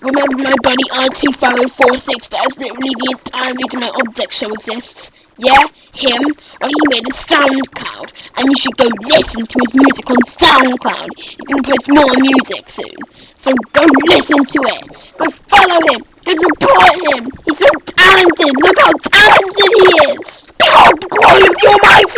Remember my buddy RT5046, that's literally the entire reason my object show exists. Yeah, him, well he made a SoundCloud, and you should go listen to his music on SoundCloud. He's gonna post more music soon, so go listen to it. Go follow him, go support him. He's so talented, look how talented he is. Behold the glory of the Almighty!